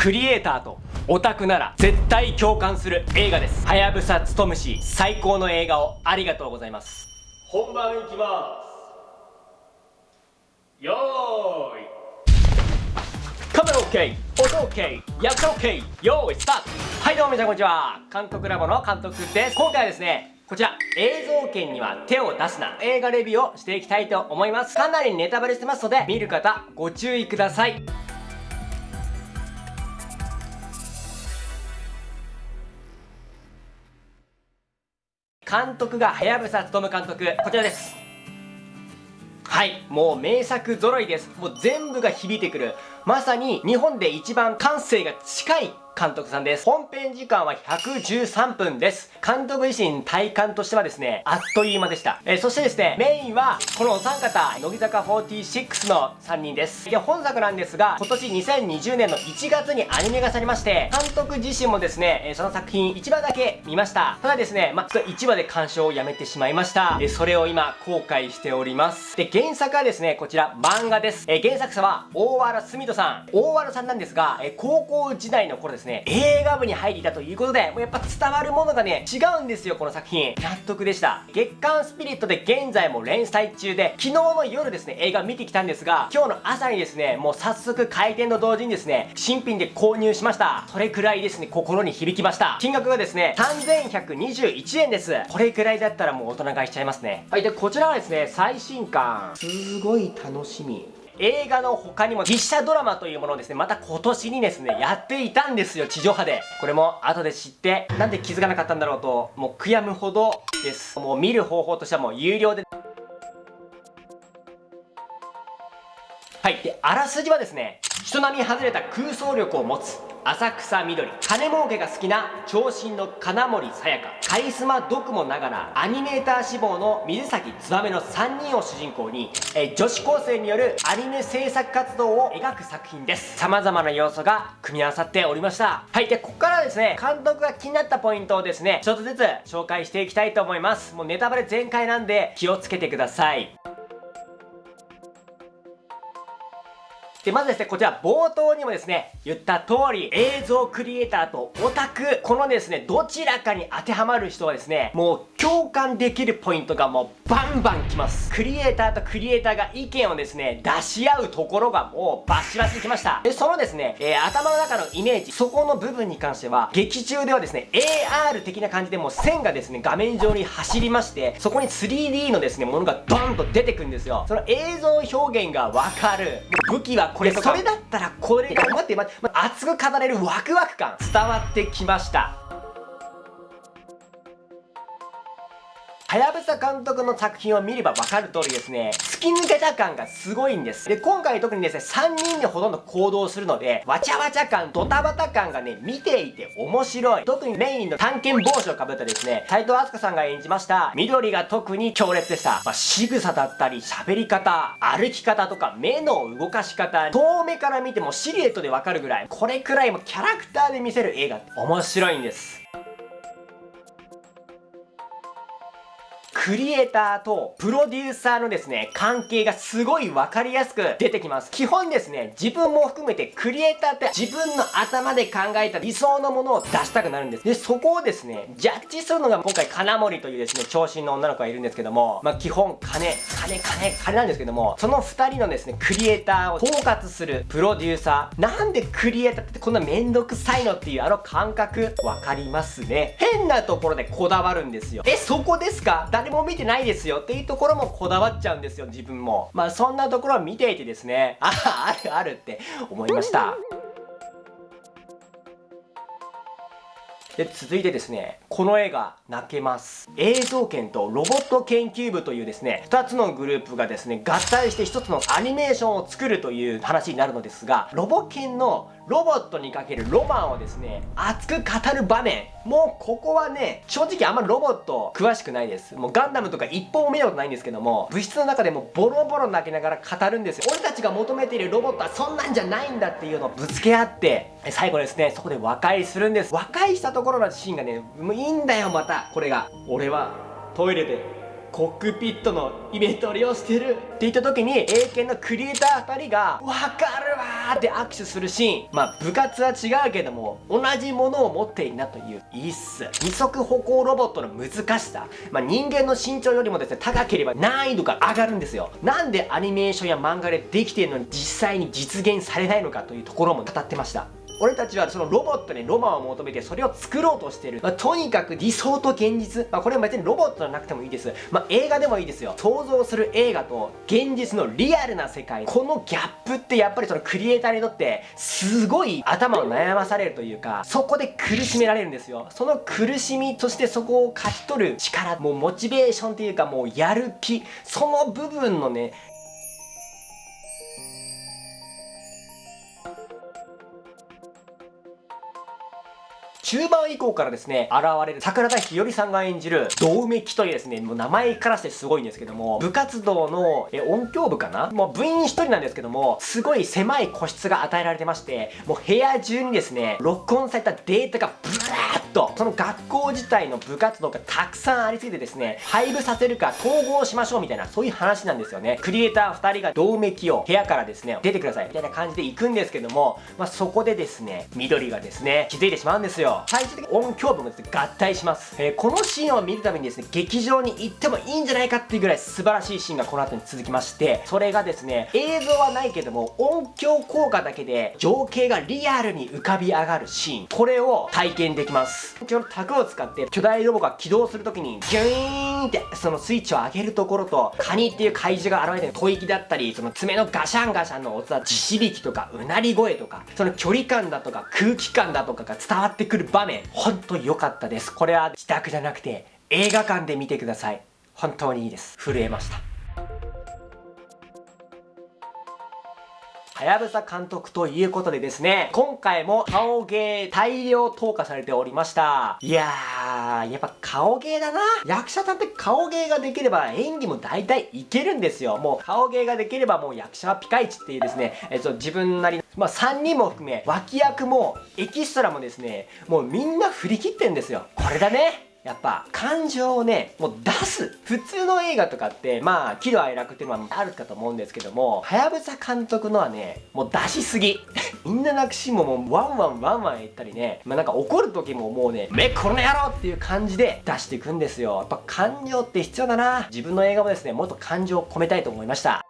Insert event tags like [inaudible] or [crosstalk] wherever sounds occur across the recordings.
クリエイターとオタクなら絶対共感する映画です。はやぶさつとむし最高の映画をありがとうございます。本番いきます。よーい。カメラ OK 音 OK 役者 OK よーいスタート。はいどうも皆さんこんにちは。監督ラボの監督です。今回はですねこちら、映像権には手を出すな。映画レビューをしていきたいと思います。かなりネタバレしてますので、見る方ご注意ください。監督が、はやぶさつとむ監督、こちらです。はい、もう名作揃いです。もう全部が響いてくる。まさに日本で一番感性が近い監督さんです。本編時間は113分です。監督自身体感としてはですね、あっという間でした。えー、そしてですね、メインはこのお三方、乃木坂46の3人です。で、本作なんですが、今年2020年の1月にアニメ化されまして、監督自身もですね、えー、その作品1話だけ見ました。ただですね、まあ、ちょっと1話で鑑賞をやめてしまいました。えー、それを今、後悔しております。で、原作はですね、こちら漫画です。え原作者は大原澄人さん。大原さんなんですが、え高校時代の頃ですね、ね映画部に入っていたということで、もうやっぱ伝わるものがね、違うんですよ、この作品。納得でした。月刊スピリットで現在も連載中で、昨日の夜ですね、映画見てきたんですが、今日の朝にですね、もう早速開店と同時にですね、新品で購入しました。それくらいですね、心に響きました。金額がですね、3121円です。これくらいだったらもう大人買いしちゃいますね。はい、で、こちらはですね、最新刊。すごい楽しみ。映画の他にも実写ドラマというものをですね、また今年にですね、やっていたんですよ、地上波で。これも後で知って、なんで気づかなかったんだろうと、もう悔やむほどです。もう見る方法としてはもう有料で。はい。で、あらすじはですね、人並み外れた空想力を持つ浅草みどり金儲けが好きな長身の金森さやかカリスマ毒もながらアニメーター志望の水崎燕の3人を主人公にえ女子高生によるアニメ制作活動を描く作品です。様々な要素が組み合わさっておりました。はい。でここからですね監督が気になったポイントをですねちょっとずつ紹介していきたいと思います。もうネタバレ全開なんで気をつけてください。で、まずですね、こちら冒頭にもですね、言った通り、映像クリエイターとオタク、このですね、どちらかに当てはまる人はですね、もう共感できるポイントがもうバンバンきます。クリエイターとクリエイターが意見をですね、出し合うところがもうバシバシきました。で、そのですね、えー、頭の中のイメージ、そこの部分に関しては、劇中ではですね、AR 的な感じでもう線がですね、画面上に走りまして、そこに 3D のですね、ものがドンと出てくるんですよ。その映像表現がわかる。武器はこれとか。それだったらこれが待って待って、熱く語れるワクワク感。伝わってきました。はやぶさ監督の作品を見ればわかる通りですね、突き抜けた感がすごいんです。で、今回特にですね、3人でほとんど行動するので、わちゃわちゃ感、ドタバタ感がね、見ていて面白い。特にメインの探検帽子をかぶったですね、斎藤飛鳥さんが演じました、緑が特に強烈でした。まあ、仕草だったり、喋り方、歩き方とか、目の動かし方、遠目から見てもシルエットでわかるぐらい、これくらいもキャラクターで見せる映画って面白いんです。クリエイターとプロデューサーのですね、関係がすごいわかりやすく出てきます。基本ですね、自分も含めてクリエイターって自分の頭で考えた理想のものを出したくなるんです。で、そこをですね、ジャッジするのが今回金森というですね、長身の女の子がいるんですけども、まあ、基本金、金、金、金なんですけども、その2人のですね、クリエイターを統括するプロデューサー。なんでクリエイターってこんなめんどくさいのっていうあの感覚、わかりますね。変なところでこだわるんですよ。え、そこですか？誰も見てないですよっていうところもこだわっちゃうんですよ、自分も。まあそんなところを見ていてですね、あ、ああるあるって思いました。で、続いてですね、この映画、泣けます。映像研とロボット研究部というですね、2つのグループがですね、合体して1つのアニメーションを作るという話になるのですが、ロボ研のロボットにかけるロマンをですね、熱く語る場面。もうここはね、正直あんまロボット詳しくないです。もうガンダムとか一本も見たことないんですけども、物質の中でもボロボロ泣きながら語るんですよ。俺たちが求めているロボットはそんなんじゃないんだっていうのをぶつけ合って、最後ですね、そこで和解するんです。和解したところのシーンがね、もういいんだよ、また。これが。俺はトイレでコックピットのイベントを利用してる。って言った時に英検のクリエイター2人が「わかるわ!」って握手するシーン。まあ部活は違うけども同じものを持っているなという。いいっす。二足歩行ロボットの難しさ。まあ人間の身長よりもですね高ければ難易度が上がるんですよ。なんでアニメーションや漫画でできているのに実際に実現されないのかというところも語ってました。俺たちはそのロボットにロマンを求めてそれを作ろうとしてる、まあ、とにかく理想と現実、まあ、これは別にロボットじゃなくてもいいです、まあ、映画でもいいですよ。想像する映画と現実のリアルな世界。このギャップってやっぱりそのクリエイターにとってすごい頭を悩まされるというかそこで苦しめられるんですよ。その苦しみそしてそこを勝ち取る力。もうモチベーションっていうかもうやる気。その部分のね中盤以降からですね、現れる桜田ひよりさんが演じる、道梅木というですね、もう名前からしてすごいんですけども、部活動のえ音響部かな？もう部員一人なんですけども、すごい狭い個室が与えられてまして、もう部屋中にですね、録音されたデータがブワーッと、その学校自体の部活動がたくさんありすぎてですね、配布させるか統合しましょうみたいな、そういう話なんですよね。クリエイター2人が道梅木を部屋からですね、出てくださいみたいな感じで行くんですけども、まあ、そこでですね、緑がですね、気づいてしまうんですよ。最終的に音響部もですね、合体します。えー、このシーンを見るためにですね、劇場に行ってもいいんじゃないかっていうぐらい素晴らしいシーンがこの後に続きまして、それがですね、映像はないけども、音響効果だけで情景がリアルに浮かび上がるシーン、これを体験できます。音響の卓を使って巨大ロボが起動するときに、ギューンってそのスイッチを上げるところと、カニっていう怪獣が現れてる吐息だったり、その爪のガシャンガシャンの音だ、地響きとか、うなり声とか、その距離感だとか空気感だとかが伝わってくる場面、本当に良かったです。これは自宅じゃなくて映画館で見てください。本当にいいです。震えました。はやぶさ監督ということでですね、今回も顔芸大量投下されておりました。いやー、やっぱ顔芸だな。役者さんって顔芸ができれば演技も大体いけるんですよ。もう顔芸ができればもう役者はピカイチっていうですね、えっと、自分なりの、まあ、3人も含め、脇役もエキストラもですね、もうみんな振り切ってんですよ。これだね。やっぱ感情をねもう出す。普通の映画とかってまあ喜怒哀楽っていうのはあるかと思うんですけどもはやぶさ監督のはねもう出しすぎ。[laughs] みんな泣くシーンももうワンワンワンワン言ったりねまあなんか怒る時ももうねめこの野郎っていう感じで出していくんですよ。やっぱ感情って必要だな。自分の映画もですねもっと感情を込めたいと思いました。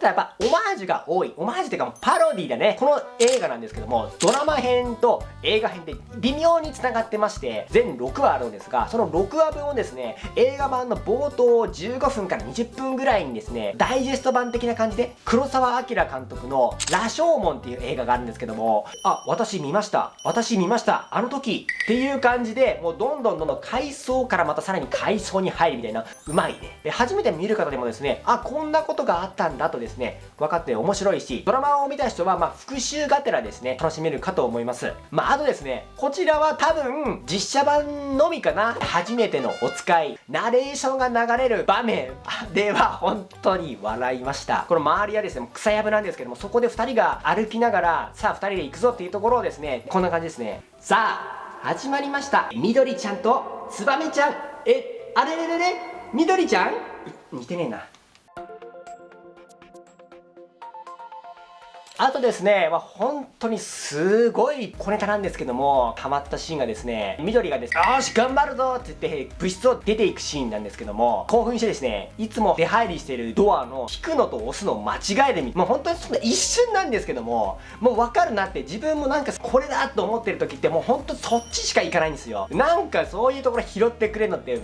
はやぶさ監督ってやっぱオマージュが多い。オマージュっていうかパロディだね。この映画なんですけども、ドラマ編と映画編って微妙に繋がってまして、全6話あるんですが、その6話分をですね、映画版の冒頭15分から20分ぐらいにですね、ダイジェスト版的な感じで、黒澤明監督の羅生門っていう映画があるんですけども、あ、私見ました。私見ました。あの時っていう感じで、もうどんどんどんどん回想からまたさらに回想に入るみたいな、うまいね。で、初めて見る方でもですね、あ、こんなことがあったんだとですね、分かって面白いし、ドラマを見た人は、まあ、復習がてらですね、楽しめるかと思います。まあ、あとですね、こちらは多分、実写版のみかな、初めてのお使い、ナレーションが流れる場面 [laughs] では、本当に笑いました。この周りはですね、草やぶなんですけども、そこで2人が歩きながら、さあ2人で行くぞっていうところをですね、こんな感じですね。さあ、始まりました。みどりちゃんとつばめちゃん。え、あれれれれ？みどりちゃん？似てねえな。あとですね、まあ、本当にすごい小ネタなんですけども、ハマったシーンがですね、緑がですね、よし、頑張るぞって言って、物質を出ていくシーンなんですけども、興奮してですね、いつも出入りしてるドアの引くのと押すのを間違えてみ、もう本当にそんな一瞬なんですけども、もうわかるなって、自分もなんかこれだと思ってる時って、もう本当そっちしか行かないんですよ。なんかそういうところ拾ってくれるのって、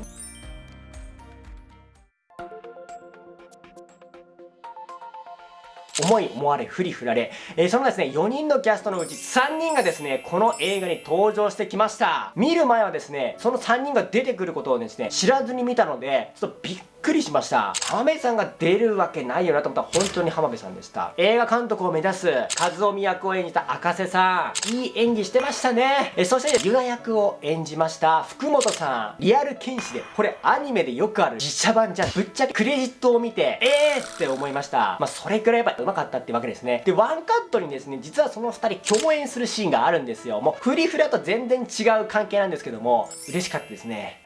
思い思われ、ふりふられ、えー、そのですね、4人のキャストのうち3人がですね、この映画に登場してきました。見る前はですね、その3人が出てくることをですね、知らずに見たので、ちょっとびっくくりしました。浜辺さんが出るわけないよなと思ったら本当に浜辺さんでした。映画監督を目指す和夫役を演じた赤瀬さん。いい演技してましたね。えそしてユナ役を演じました。福本さん。リアル剣士で。これアニメでよくある。実写版じゃん。ぶっちゃけクレジットを見てえー！って思いました。まあそれくらいやっぱ上手かったってわけですね。でワンカットにですね実はその2人共演するシーンがあるんですよ。もうフリフラと全然違う関係なんですけども嬉しかったですね。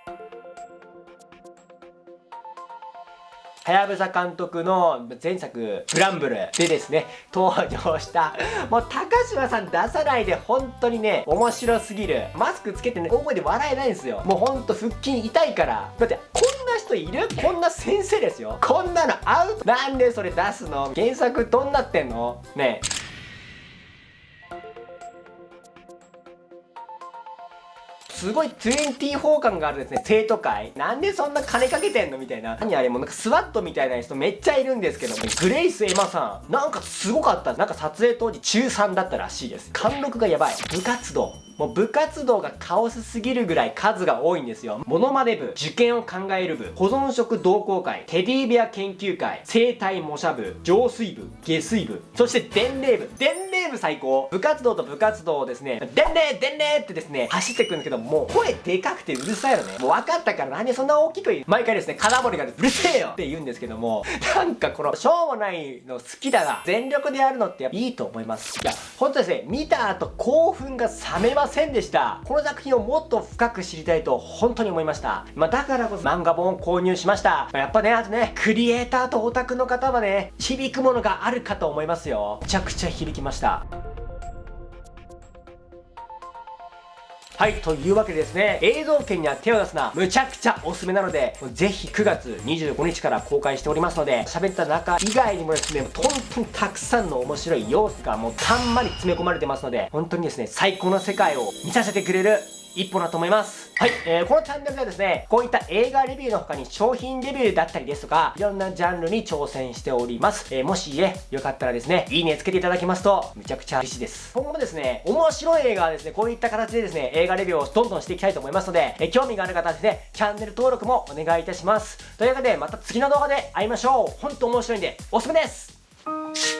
はやぶさ監督の前作「グランブル」でですね登場したもう高島さん出さないで本当にね面白すぎる。マスクつけてね大声で笑えないんですよ。もうほんと腹筋痛いから。だってこんな人いる？こんな先生ですよ。こんなのアウト。なんでそれ出すの？原作どんなってんの？ねえ。すごい24感があるですね。生徒会。なんでそんな金かけてんのみたいな。何あれもうなんかスワットみたいな人めっちゃいるんですけどグレイス・エマさん。なんかすごかった。なんか撮影当時中3だったらしいです。貫禄がやばい。部活動。もう部活動がカオスすぎるぐらい数が多いんですよ。モノマネ部、受験を考える部、保存食同好会、テディベア研究会、生体模写部、浄水部、下水部、そして伝令部。伝令部最高。部活動と部活動をですね、伝令伝令ってですね、走ってくるんですけど、もう声でかくてうるさいのね。もう分かったからなんでそんな大きく言う？毎回ですね、金森がうるせえよって言うんですけども、なんかこの、しょうもないの好きだな。全力でやるのっていいと思います。いや、ほんとですね、見た後興奮が冷めますせんでした。この作品をもっと深く知りたいと本当に思いました。まあ、だからこそ漫画本を購入しました。まあ、やっぱね、あとね、クリエイターとオタクの方はね、響くものがあるかと思いますよ。めちゃくちゃ響きました。はい、というわけでですね、映像権には手を出すな、むちゃくちゃおすすめなので、ぜひ9月25日から公開しておりますので、喋った中以外にもですね、本当にたくさんの面白い要素がもうたんまり詰め込まれてますので、本当にですね、最高の世界を見させてくれる一歩だと思います。はい、えー、このチャンネルではですね、こういった映画レビューの他に商品レビューだったりですとか、いろんなジャンルに挑戦しております。えー、もしね、よかったらですね、いいねつけていただきますと、めちゃくちゃ嬉しいです。今後もですね、面白い映画はですね、こういった形でですね、映画レビューをどんどんしていきたいと思いますので、えー、興味がある方はですね、チャンネル登録もお願いいたします。というわけで、また次の動画で会いましょう。ほんと面白いんで、おすすめです